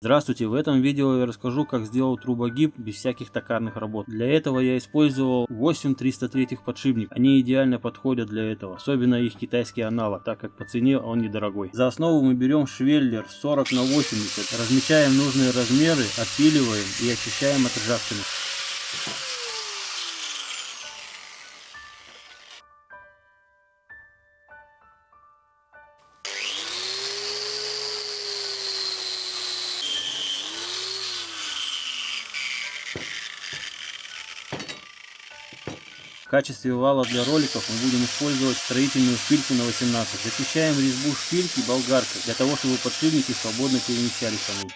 Здравствуйте, в этом видео я расскажу как сделал трубогиб без всяких токарных работ. Для этого я использовал 8 303 подшипник. Они идеально подходят для этого, особенно их китайский аналог, так как по цене он недорогой. За основу мы берем швеллер 40 на 80, размечаем нужные размеры, отпиливаем и очищаем от ржавчины. В качестве вала для роликов мы будем использовать строительную шпильку на 18. Зачищаем резьбу шпильки болгаркой, для того чтобы подшипники свободно перемещались по ней.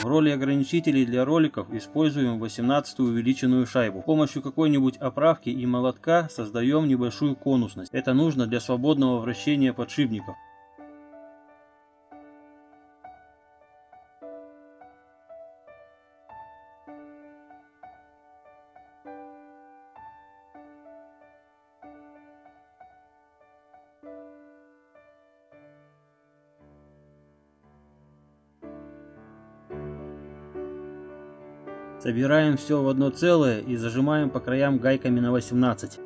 В роли ограничителей для роликов используем 18 увеличенную шайбу. С помощью какой-нибудь оправки и молотка создаем небольшую конусность. Это нужно для свободного вращения подшипников. Собираем все в одно целое и зажимаем по краям гайками на 18.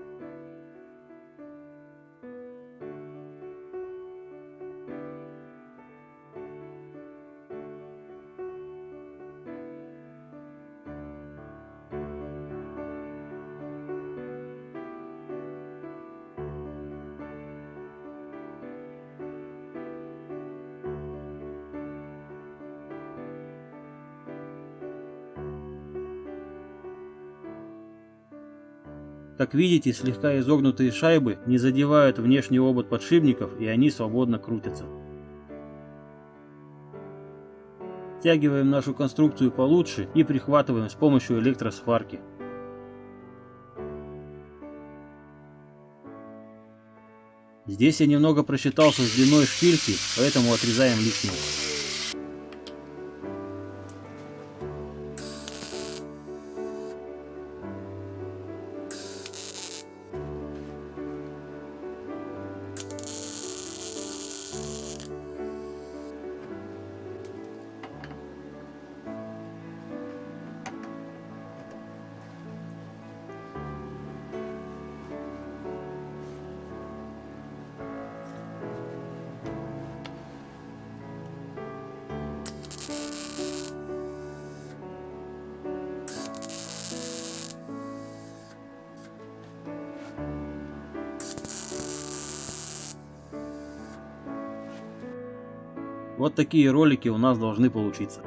Как видите, слегка изогнутые шайбы не задевают внешний обод подшипников и они свободно крутятся. Стягиваем нашу конструкцию получше и прихватываем с помощью электросварки. Здесь я немного просчитался с длиной шпильки, поэтому отрезаем лишнее. Вот такие ролики у нас должны получиться.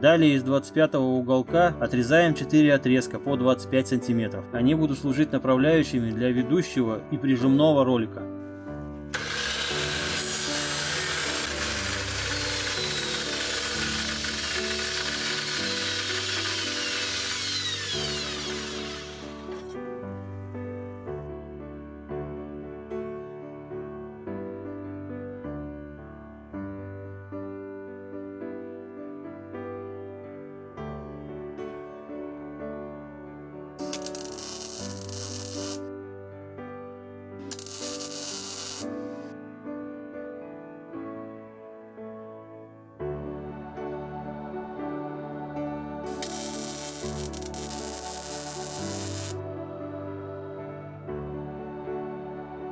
Далее из 25 уголка отрезаем 4 отрезка по 25 сантиметров. Они будут служить направляющими для ведущего и прижимного ролика.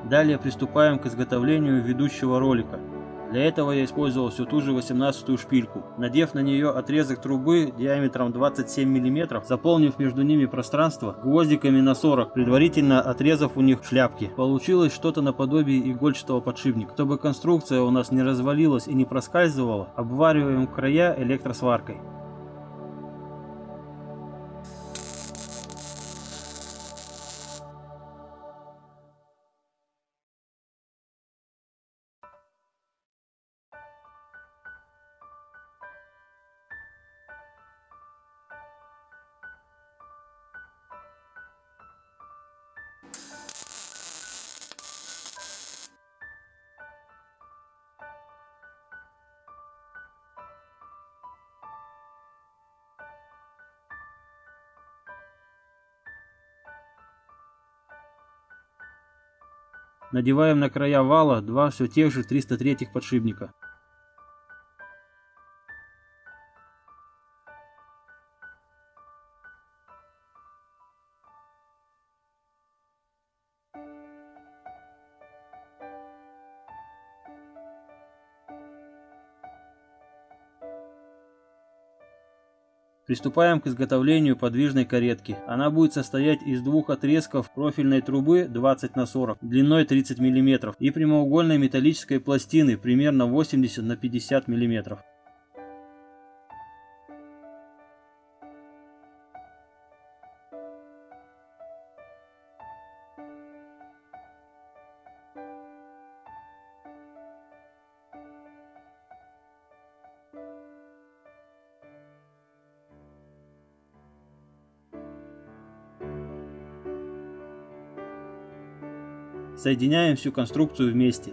Далее приступаем к изготовлению ведущего ролика. Для этого я использовал всю ту же 18 шпильку, надев на нее отрезок трубы диаметром 27 мм, заполнив между ними пространство гвоздиками на 40, предварительно отрезав у них шляпки. Получилось что-то наподобие игольчатого подшипника. Чтобы конструкция у нас не развалилась и не проскальзывала, обвариваем края электросваркой. Надеваем на края вала два все тех же 303 подшипника. Приступаем к изготовлению подвижной каретки. Она будет состоять из двух отрезков профильной трубы 20 на 40 длиной 30 мм и прямоугольной металлической пластины примерно 80 на 50 мм. Соединяем всю конструкцию вместе.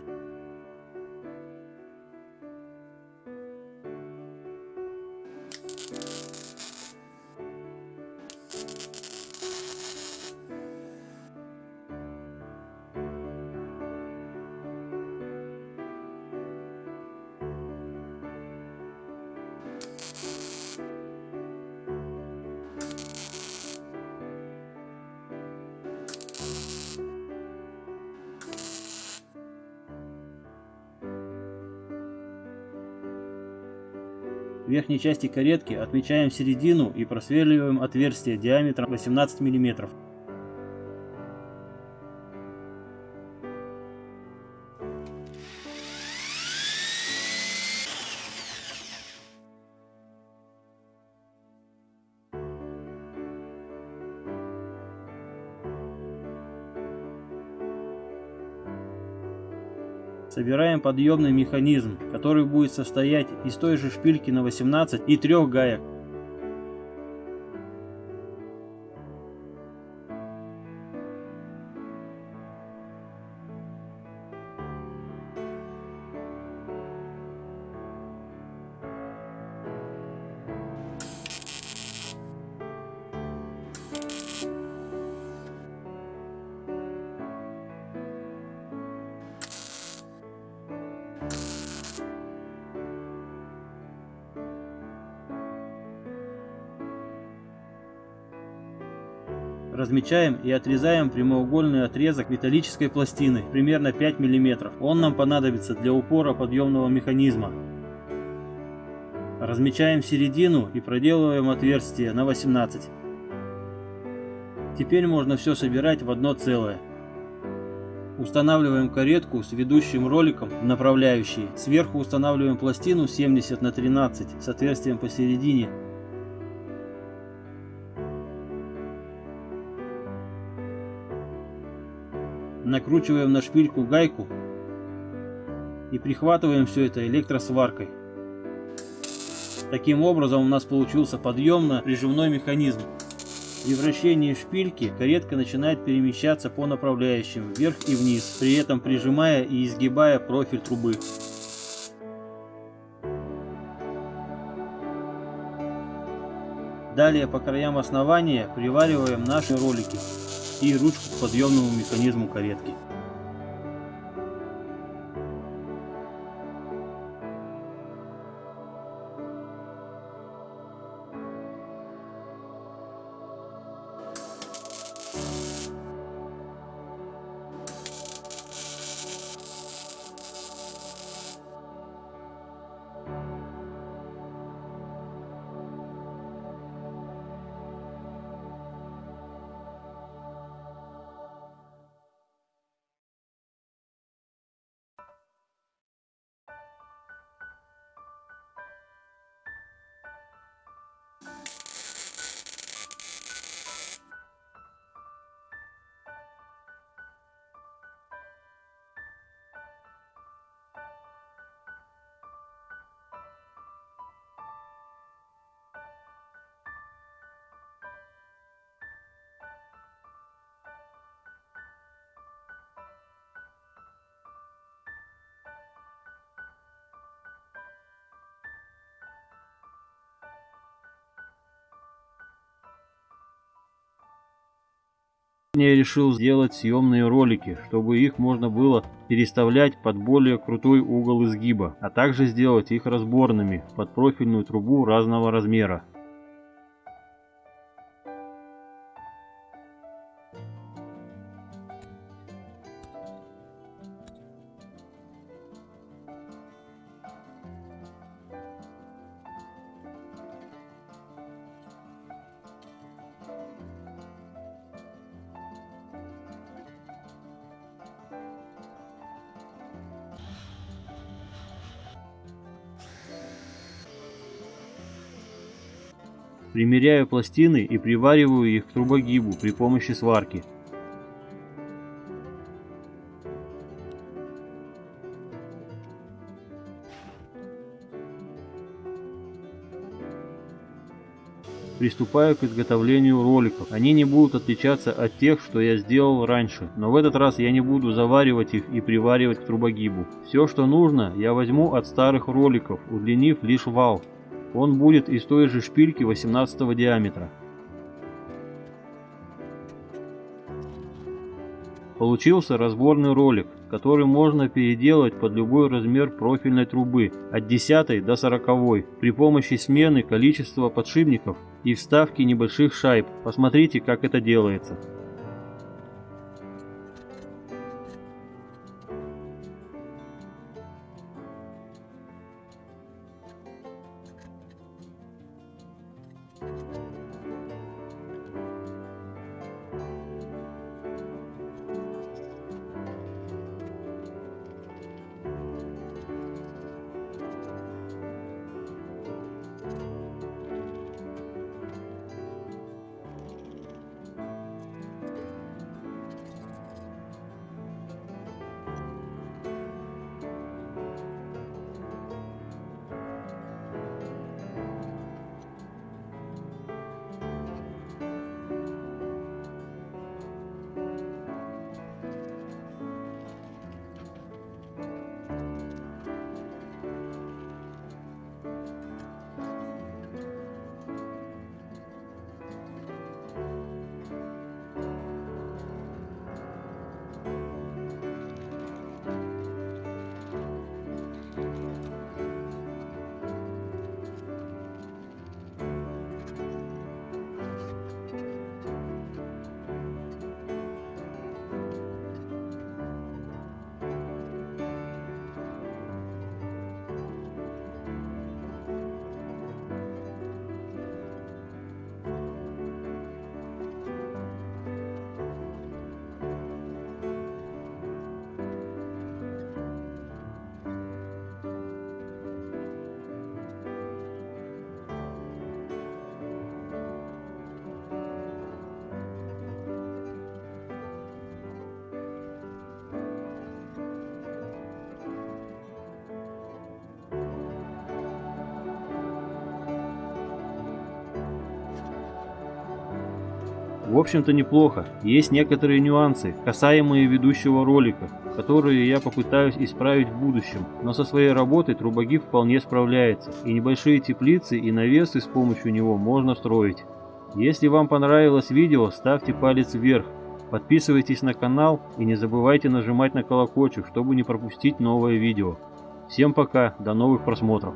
В верхней части каретки отмечаем середину и просверливаем отверстие диаметром 18 мм. Собираем подъемный механизм, который будет состоять из той же шпильки на 18 и трех гаек. Размечаем и отрезаем прямоугольный отрезок металлической пластины, примерно 5 мм. Он нам понадобится для упора подъемного механизма. Размечаем середину и проделываем отверстие на 18. Теперь можно все собирать в одно целое. Устанавливаем каретку с ведущим роликом в направляющие. Сверху устанавливаем пластину 70 на 13 с отверстием посередине накручиваем на шпильку гайку и прихватываем все это электросваркой. Таким образом у нас получился подъемно-прижимной механизм. При вращении шпильки каретка начинает перемещаться по направляющим вверх и вниз, при этом прижимая и изгибая профиль трубы. Далее по краям основания привариваем наши ролики и ручку к подъемному механизму каретки. Я решил сделать съемные ролики, чтобы их можно было переставлять под более крутой угол изгиба, а также сделать их разборными под профильную трубу разного размера. Примеряю пластины и привариваю их к трубогибу при помощи сварки. Приступаю к изготовлению роликов. Они не будут отличаться от тех, что я сделал раньше, но в этот раз я не буду заваривать их и приваривать к трубогибу. Все, что нужно, я возьму от старых роликов, удлинив лишь вал. Он будет из той же шпильки 18 диаметра. Получился разборный ролик, который можно переделать под любой размер профильной трубы, от 10 до 40, при помощи смены количества подшипников и вставки небольших шайб. Посмотрите, как это делается. В общем-то неплохо. Есть некоторые нюансы, касаемые ведущего ролика, которые я попытаюсь исправить в будущем, но со своей работой трубогиб вполне справляется, и небольшие теплицы и навесы с помощью него можно строить. Если вам понравилось видео, ставьте палец вверх, подписывайтесь на канал и не забывайте нажимать на колокольчик, чтобы не пропустить новое видео. Всем пока, до новых просмотров.